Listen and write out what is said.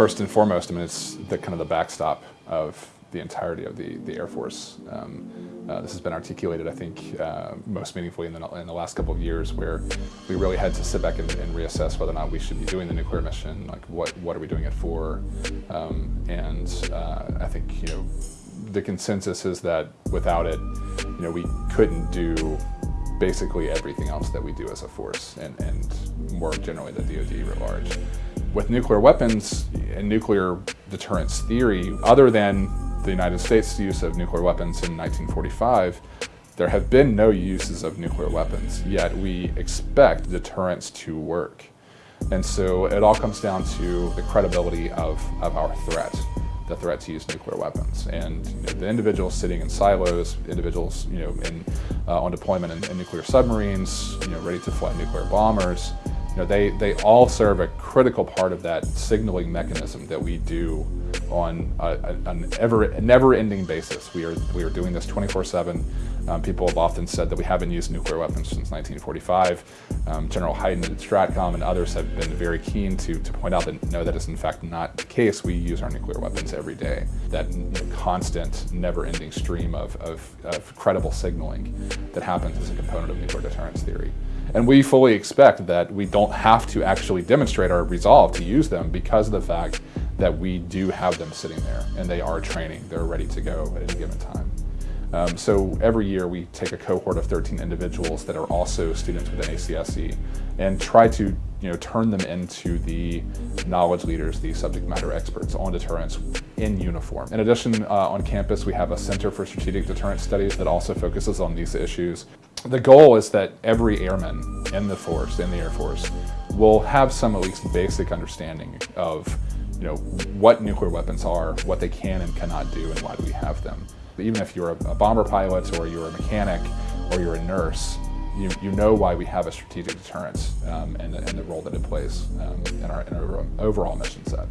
first and foremost, I mean, it's the kind of the backstop of the entirety of the, the Air Force. Um, uh, this has been articulated, I think, uh, most meaningfully in the, in the last couple of years where we really had to sit back and, and, reassess whether or not we should be doing the nuclear mission, like what, what are we doing it for? Um, and uh, I think, you know, the consensus is that without it, you know, we couldn't do basically everything else that we do as a force and, and more generally the DoD writ large. With nuclear weapons and nuclear deterrence theory, other than the United States' use of nuclear weapons in 1945, there have been no uses of nuclear weapons, yet we expect deterrence to work. And so it all comes down to the credibility of, of our threat the threat to use nuclear weapons. And you know, the individuals sitting in silos, individuals you know, in, uh, on deployment in, in, nuclear submarines, you know, ready to fly nuclear bombers, know, they, they all serve a critical part of that signaling mechanism that we do on a, a, an ever, never-ending basis. We are, we are doing this 24-7. Um, people have often said that we haven't used nuclear weapons since 1945. Um, General Hyten at Stratcom and others have been very keen to, to point out that no, that is in fact not the case. We use our nuclear weapons every day. That constant, never-ending stream of, of, of credible signaling that happens as a component of nuclear deterrence theory. And we fully expect that we don't have to actually demonstrate our resolve to use them because of the fact that we do have them sitting there and they are training, they're ready to go at any given time. Um, so every year we take a cohort of 13 individuals that are also students within ACSC and try to you know, turn them into the knowledge leaders, the subject matter experts on deterrence in uniform. In addition, uh, on campus we have a Center for Strategic Deterrence Studies that also focuses on these issues. The goal is that every airman in the force, in the Air Force, will have some at least basic understanding of you know, what nuclear weapons are, what they can and cannot do, and why do we have them. Even if you're a, bomber pilot or you're a mechanic or you're a nurse, you, you know why we have a strategic deterrence um, and, and, the role that it plays um, in, our, in our overall mission set.